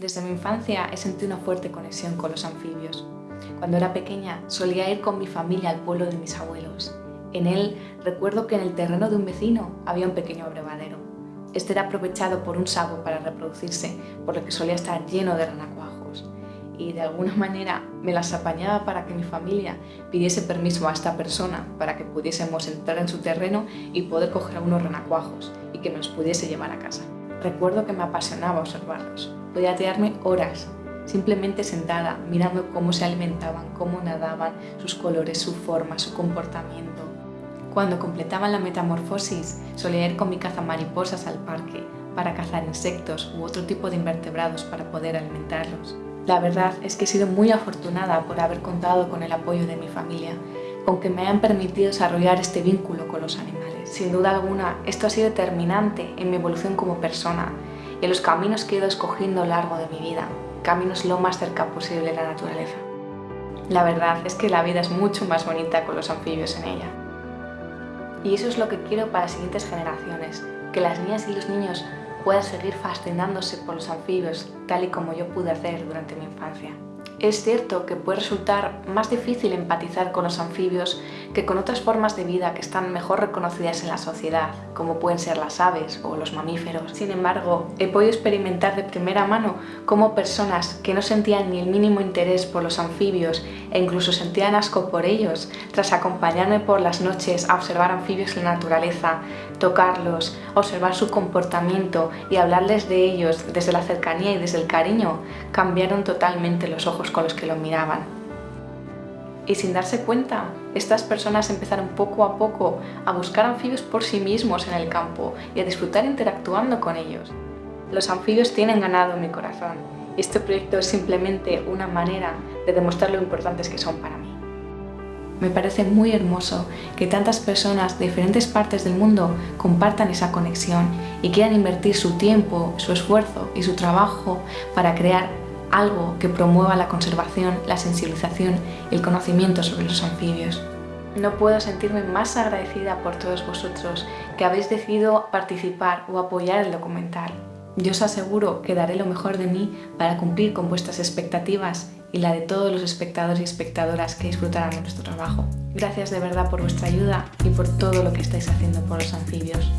Desde mi infancia he sentido una fuerte conexión con los anfibios. Cuando era pequeña solía ir con mi familia al pueblo de mis abuelos. En él recuerdo que en el terreno de un vecino había un pequeño abrevadero. Este era aprovechado por un sabo para reproducirse, por lo que solía estar lleno de renacuajos. Y de alguna manera me las apañaba para que mi familia pidiese permiso a esta persona para que pudiésemos entrar en su terreno y poder coger unos renacuajos y que nos pudiese llevar a casa. Recuerdo que me apasionaba observarlos. Podía tirarme horas, simplemente sentada, mirando cómo se alimentaban, cómo nadaban, sus colores, su forma, su comportamiento. Cuando completaban la metamorfosis, solía ir con mi mariposas al parque para cazar insectos u otro tipo de invertebrados para poder alimentarlos. La verdad es que he sido muy afortunada por haber contado con el apoyo de mi familia, con que me hayan permitido desarrollar este vínculo con los animales. Sin duda alguna, esto ha sido determinante en mi evolución como persona en los caminos que he ido escogiendo a lo largo de mi vida, caminos lo más cerca posible de la naturaleza. La verdad es que la vida es mucho más bonita con los anfibios en ella. Y eso es lo que quiero para las siguientes generaciones, que las niñas y los niños puedan seguir fascinándose por los anfibios tal y como yo pude hacer durante mi infancia. Es cierto que puede resultar más difícil empatizar con los anfibios que con otras formas de vida que están mejor reconocidas en la sociedad, como pueden ser las aves o los mamíferos. Sin embargo, he podido experimentar de primera mano cómo personas que no sentían ni el mínimo interés por los anfibios e incluso sentían asco por ellos, tras acompañarme por las noches a observar anfibios en la naturaleza, tocarlos, observar su comportamiento y hablarles de ellos desde la cercanía y desde el cariño, cambiaron totalmente los ojos con los que lo miraban. Y sin darse cuenta, estas personas empezaron poco a poco a buscar anfibios por sí mismos en el campo y a disfrutar interactuando con ellos. Los anfibios tienen ganado mi corazón este proyecto es simplemente una manera de demostrar lo importantes que son para mí. Me parece muy hermoso que tantas personas de diferentes partes del mundo compartan esa conexión y quieran invertir su tiempo, su esfuerzo y su trabajo para crear algo que promueva la conservación, la sensibilización y el conocimiento sobre los anfibios. No puedo sentirme más agradecida por todos vosotros que habéis decidido participar o apoyar el documental. Yo os aseguro que daré lo mejor de mí para cumplir con vuestras expectativas y la de todos los espectadores y espectadoras que disfrutarán de nuestro trabajo. Gracias de verdad por vuestra ayuda y por todo lo que estáis haciendo por los anfibios.